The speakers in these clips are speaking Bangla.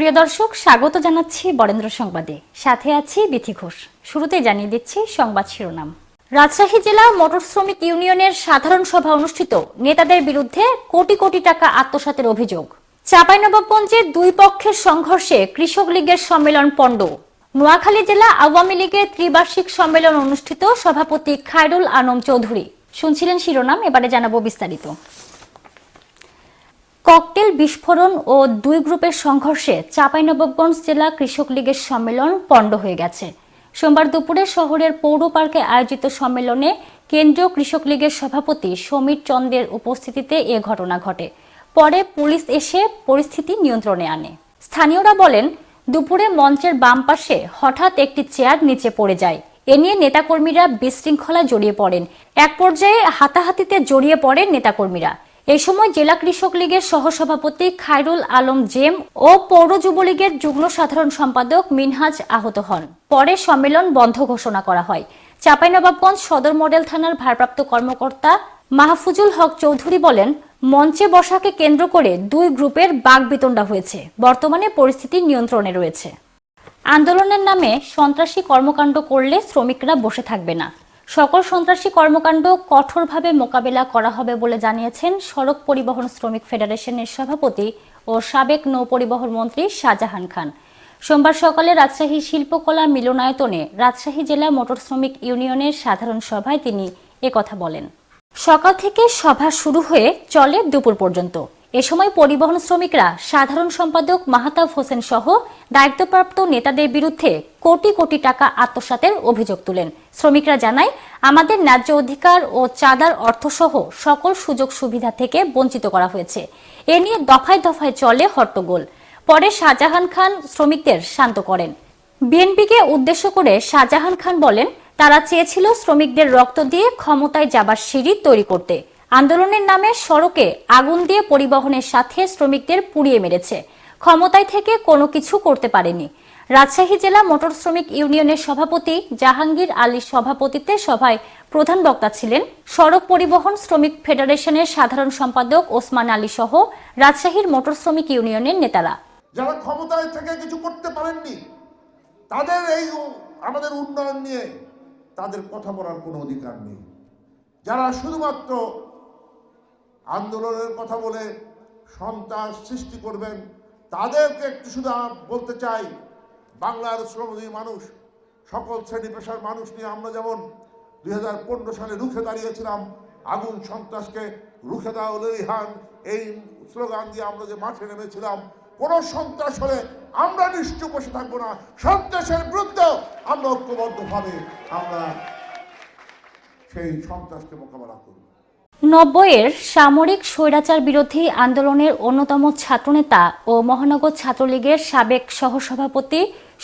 প্রিয় দর্শক, স্বাগত জানাচ্ছি বরেন্দ্র সংবাদে। সাথে আছি বিথি ঘোষ। শুরুতে জানিয়ে দিচ্ছি সংবাদ শিরোনাম। রাজশাহী জেলা মোটর শ্রমিক ইউনিয়নের সাধারণ সভা অনুষ্ঠিত। নেতাদের বিরুদ্ধে কোটি কোটি টাকা আত্মসাতের অভিযোগ। চাঁপাইনবাবগঞ্জে দুই পক্ষের সংঘর্ষে কৃষক লীগের সম্মেলন পণ্ড। নোয়াখালী জেলা আওয়ামী লীগের ত্রিবার্ষিক সম্মেলন অনুষ্ঠিত সভাপতি খায়রুল আনম চৌধুরী। শুনছিলেন শিরোনাম, এবারে জানাব বিস্তারিত। ককটেল বিস্ফোরণ ও দুই গ্রুপের সংঘর্ষে চাঁপাইনবাবগঞ্জ জেলা কৃষক লীগের সম্মেলন পণ্ড হয়ে গেছে। সোমবার দুপুরে শহরের পৌর পার্কে আয়োজিত সম্মেলনে কেন্দ্রীয় কৃষক লীগের সভাপতি সমীর চন্দ্রের উপস্থিতিতে এ ঘটনা ঘটে। পরে পুলিশ এসে পরিস্থিতি নিয়ন্ত্রণে আনে। স্থানীয়রা বলেন, দুপুরে মঞ্চের বাম পাশে হঠাৎ একটি চেয়ার নিচে পড়ে যায়। এ নিয়ে নেতাকর্মীরা বিশৃঙ্খলা জড়িয়ে পড়েন। এক পর্যায়ে হাতাহাতিতে জড়িয়ে পড়েন নেতাকর্মীরা। এই সময় জেলা কৃষক লীগের সহসভাপতি খায়রুল আলম জেম ও পৌর যুবলীগের যুগ্ম সাধারণ সম্পাদক মিনহাজ আহত হন। পরে সম্মেলন বন্ধ ঘোষণা করা হয়। চাঁপাইনবাবগঞ্জ সদর মডেল থানার ভারপ্রাপ্ত কর্মকর্তা মাহফুজুল হক চৌধুরী বলেন, মঞ্চে বসাকে কেন্দ্র করে দুই গ্রুপের বাগবিতণ্ডা হয়েছে। বর্তমানে পরিস্থিতি নিয়ন্ত্রণে রয়েছে। আন্দোলনের নামে সন্ত্রাসী কর্মকাণ্ড করলে শ্রমিকরা বসে থাকবে না। সকল সন্ত্রাসী কর্মকাণ্ড কঠোরভাবে মোকাবেলা করা হবে বলে জানিয়েছেন সড়ক পরিবহন শ্রমিক ফেডারেশনের সভাপতি ও সাবেক নৌ পরিবহন মন্ত্রী শাহজাহান খান। সোমবার সকালে রাজশাহী শিল্পকলা মিলনায়তনে রাজশাহী জেলা মোটর শ্রমিক ইউনিয়নের সাধারণ সভায় তিনি একথা বলেন। সকাল থেকে সভা শুরু হয়ে চলে দুপুর পর্যন্ত। এ সময় পরিবহন শ্রমিকরা সাধারণ সম্পাদক মাহতাব হোসেন সহ দায়িত্বপ্রাপ্ত নেতাদের বিরুদ্ধে কোটি কোটি টাকা আত্মসাতের অভিযোগ তুলেন। শ্রমিকরা জানায়, আমাদের ন্যায্য অধিকার ও চাঁদার অর্থসহ সকল সুযোগ সুবিধা থেকে বঞ্চিত করা হয়েছে। এ নিয়ে দফায় দফায় চলে হট্টগোল। পরে শাহজাহান খান শ্রমিকদের শান্ত করেন। বিএনপিকে উদ্দেশ্য করে শাহজাহান খান বলেন, তারা চেয়েছিল শ্রমিকদের রক্ত দিয়ে ক্ষমতায় যাবার সিঁড়ি তৈরি করতে। আন্দোলনের নামে সড়কে আগুন দিয়ে পরিবহনের সাথে শ্রমিকদের পুড়িয়ে মেরেছে। ক্ষমতায় থেকে কোনো কিছু করতে পারেনি। রাজশাহী জেলা মোটর শ্রমিক ইউনিয়নের সভাপতি জাহাঙ্গীর আলীর সভাপতিত্বে সভায় প্রধান বক্তা ছিলেন সড়ক পরিবহন শ্রমিক ফেডারেশনের সাধারণ সম্পাদক ওসমান আলী সহ রাজশাহীর মোটর শ্রমিক ইউনিয়নের নেতারা। যারা ক্ষমতায় থেকে কিছু করতে পারেননি, তাদের এই আমাদের উন্নয়ন নিয়ে তাদের কথা বলার কোনো অধিকার নেই। যারা শুধুমাত্র আন্দোলনের কথা বলে সন্ত্রাস সৃষ্টি করবেন, তাদেরকে একটু শুধু বলতে চাই, বাংলার শ্রমজীবী মানুষ, সকল শ্রেণি পেশার মানুষ নিয়ে আমরা যেমন দুই হাজার পনেরো সালে রুখে দাঁড়িয়েছিলাম, আগুন সন্ত্রাসকে রুখে দাও লেরিহান এই স্লোগান দিয়ে আমরা যে মাঠে নেমেছিলাম, কোন সন্ত্রাস হলে আমরা নিশ্চয় বসে থাকব না, সন্ত্রাসের বিরুদ্ধে আমরা ঐক্যবদ্ধভাবে আমরা সেই সন্ত্রাসকে মোকাবেলা করব। নব্বইয়ের সামরিক স্বৈরাচার বিরোধী আন্দোলনের অন্যতম ছাত্রনেতা ও মহানগর ছাত্রলীগের সাবেক সহসভাপতি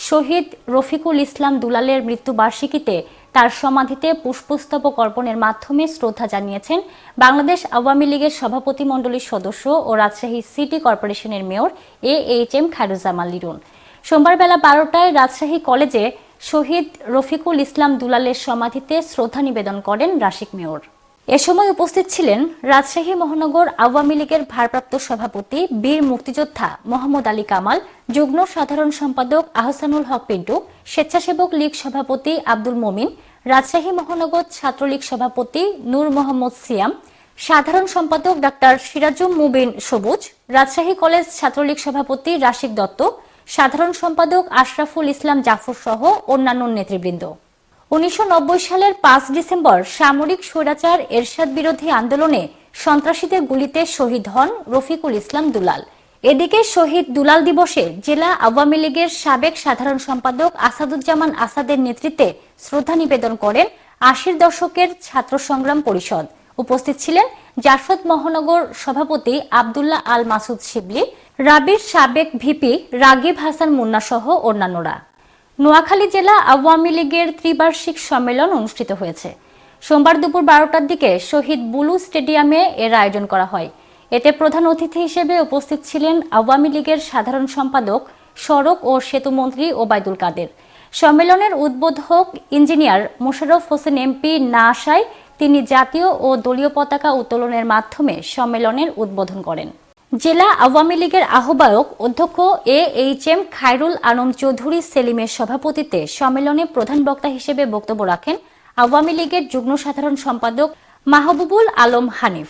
শহীদ রফিকুল ইসলাম দুলালের মৃত্যুবার্ষিকীতে তার সমাধিতে পুষ্পস্তবক অর্পণের মাধ্যমে শ্রদ্ধা জানিয়েছেন বাংলাদেশ আওয়ামী লীগের সভাপতি মণ্ডলীর সদস্য ও রাজশাহী সিটি কর্পোরেশনের mayor A H M Khairuzzaman Liton সোমবার বেলা বারোটায় রাজশাহী কলেজে শহীদ রফিকুল ইসলাম দুলালের সমাধিতে শ্রদ্ধা নিবেদন করেন রাশিক মেয়র। এ সময় উপস্থিত ছিলেন রাজশাহী মহানগর আওয়ামী লীগের ভারপ্রাপ্ত সভাপতি, বীর মুক্তিযোদ্ধা মোহাম্মদ আলী কামাল, যুগ্ম সাধারণ সম্পাদক আহসানুল হক পিন্টু, স্বেচ্ছাসেবক লীগ সভাপতি আব্দুল মমিন, রাজশাহী মহানগর ছাত্রলীগ সভাপতি নূর মোহাম্মদ সিয়াম, সাধারণ সম্পাদক ডাক্তার সিরাজুম মুবিন সবুজ, রাজশাহী কলেজ ছাত্রলীগ সভাপতি রাশিক দত্ত, সাধারণ সম্পাদক আশরাফুল ইসলাম জাফর সহ অন্যান্য নেতৃবৃন্দ। উনিশশো নব্বই সালের পাঁচ ডিসেম্বর সামরিক স্বৈরাচার এরশাদ বিরোধী আন্দোলনে সন্ত্রাসীদের গুলিতে শহীদ হন রফিকুল ইসলাম দুলাল। এদিকে শহীদ দুলাল দিবসে জেলা আওয়ামী লীগের সাবেক সাধারণ সম্পাদক আসাদুজ্জামান আসাদের নেতৃত্বে শ্রদ্ধা নিবেদন করেন আশির দশকের ছাত্র সংগ্রাম পরিষদ। উপস্থিত ছিলেন জাসদ মহানগর সভাপতি আবদুল্লাহ আল মাসুদ শিবলি, রাবির সাবেক ভিপি রাগিব হাসান মুন্না সহ অন্যান্যরা। নোয়াখালী জেলা আওয়ামী লীগের ত্রিবার্ষিক সম্মেলন অনুষ্ঠিত হয়েছে। সোমবার দুপুর বারোটার দিকে শহীদ বুলু স্টেডিয়ামে এর আয়োজন করা হয়। এতে প্রধান অতিথি হিসেবে উপস্থিত ছিলেন আওয়ামী লীগের সাধারণ সম্পাদক, সড়ক ও সেতু মন্ত্রী ওবায়দুল কাদের। সম্মেলনের উদ্বোধক ইঞ্জিনিয়ার মোশাররফ হোসেন এমপি না আসায় তিনি জাতীয় ও দলীয় পতাকা উত্তোলনের মাধ্যমে সম্মেলনের উদ্বোধন করেন। জেলা আওয়ামী লীগের আহ্বায়ক অধ্যক্ষ A H M Khairul Alam Chowdhury সেলিমের সভাপতিত্বে সম্মেলনে প্রধান বক্তা হিসেবে বক্তব্য রাখেন আওয়ামী লীগের যুগ্ম সাধারণ সম্পাদক মাহবুবুল আলম হানিফ।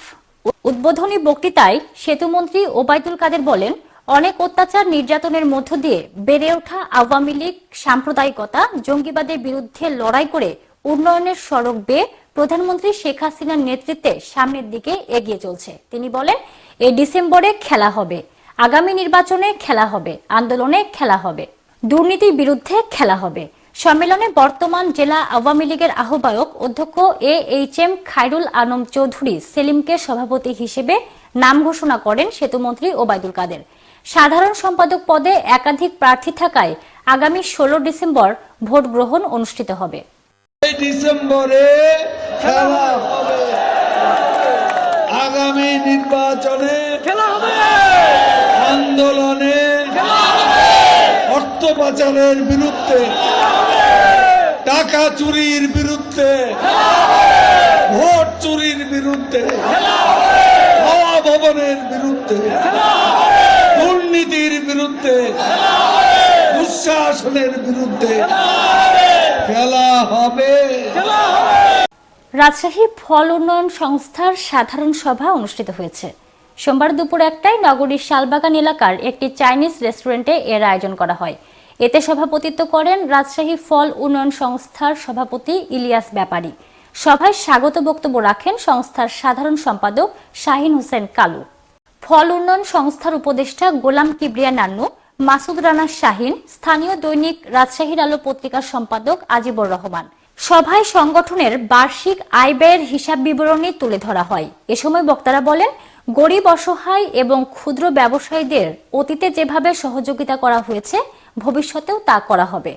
উদ্বোধনী বক্তৃতায় সেতুমন্ত্রী ওবায়দুল কাদের বলেন, অনেক অত্যাচার নির্যাতনের মধ্য দিয়ে বেড়ে ওঠা আওয়ামী লীগ সাম্প্রদায়িকতা, জঙ্গিবাদের বিরুদ্ধে লড়াই করে উন্নয়নের সড়ক বেয়ে প্রধানমন্ত্রী শেখ হাসিনার নেতৃত্বে সামনের দিকে এগিয়ে চলছে। তিনি বলেন, এই ডিসেম্বরে খেলা হবে, আগামী নির্বাচনে খেলা হবে, আন্দোলনে খেলা হবে, দুর্নীতির বিরুদ্ধে খেলা হবে। সম্মেলনে বর্তমান জেলা আওয়ামী লীগের আহ্বায়ক অধ্যক্ষ A H M Khairul Alam Chowdhury সেলিমকে সভাপতি হিসেবে নাম ঘোষণা করেন সেতুমন্ত্রী ওবায়দুল কাদের। সাধারণ সম্পাদক পদে একাধিক প্রার্থী থাকায় আগামী ষোলো ডিসেম্বর ভোট গ্রহণ অনুষ্ঠিত হবে। ডিসেম্বরে খেলা হবে। আগামী নির্বাচনে খেলা হবে। আন্দোলনে অর্থ পাচারের বিরুদ্ধে টাকা চুরির বিরুদ্ধে ভোট চুরির বিরুদ্ধে হাওয়া ভবনের বিরুদ্ধে দুর্নীতির বিরুদ্ধে দুঃশাসনের বিরুদ্ধে খেলা হবে। রাজশাহী ফল উন্নয়ন সংস্থার সাধারণ সভা অনুষ্ঠিত হয়েছে। সোমবার দুপুর একটায় নগরীর শালবাগান এলাকার একটি চাইনিজ রেস্টুরেন্টে এর আয়োজন করা হয়। এতে সভাপতিত্ব করেন রাজশাহী ফল উন্নয়ন সংস্থার সভাপতি ইলিয়াস ব্যাপারী। সভায় স্বাগত বক্তব্য রাখেন সংস্থার সাধারণ সম্পাদক শাহিন হোসেন কালু। ফল উন্নয়ন সংস্থার উপদেষ্টা গোলাম কিবরিয়া নান্নু মাসুদ রানা শাহিন, স্থানীয় দৈনিক রাজশাহীর আলো পত্রিকার সম্পাদক আজিবুর রহমান। সভায় সংগঠনের বার্ষিক আয় ব্যয়ের হিসাব বিবরণী তুলে ধরা হয়। এ সময় বক্তারা বলেন, গরিব অসহায় এবং ক্ষুদ্র ব্যবসায়ীদের অতীতে যেভাবে সহযোগিতা করা হয়েছে, ভবিষ্যতেও তা করা হবে।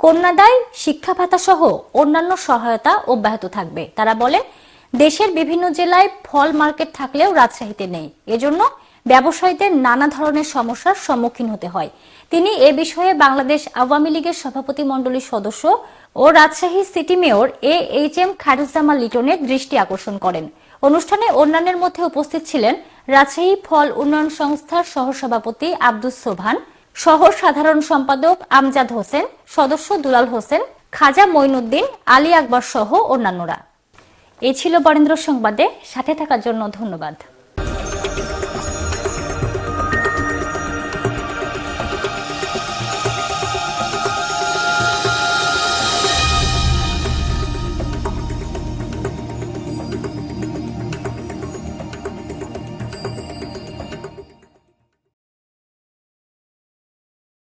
কন্যাদায় শিক্ষা ভাতা সহ অন্যান্য সহায়তা অব্যাহত থাকবে। তারা বলেন, দেশের বিভিন্ন জেলায় ফল মার্কেট থাকলেও রাজশাহীতে নেই। এজন্য ব্যবসায়ীদের নানা ধরনের সমস্যার সম্মুখীন হতে হয়। তিনি এ বিষয়ে বাংলাদেশ আওয়ামী লীগের সভাপতি মণ্ডলীর সদস্য ও Rajshahi city mayor A H M Khairuzzaman লিটনের দৃষ্টি আকর্ষণ করেন। অনুষ্ঠানে অন্যান্যের মধ্যে উপস্থিত ছিলেন রাজশাহী ফল উন্নয়ন সংস্থার সহসভাপতি আব্দুস সোভান সহ সাধারণ সম্পাদক আমজাদ হোসেন, সদস্য দুলাল হোসেন, খাজা মঈনুদ্দিন, আলী আকবর সহ অন্যান্যরা। এ ছিল বরেন্দ্র সংবাদে। সাথে থাকার জন্য ধন্যবাদ।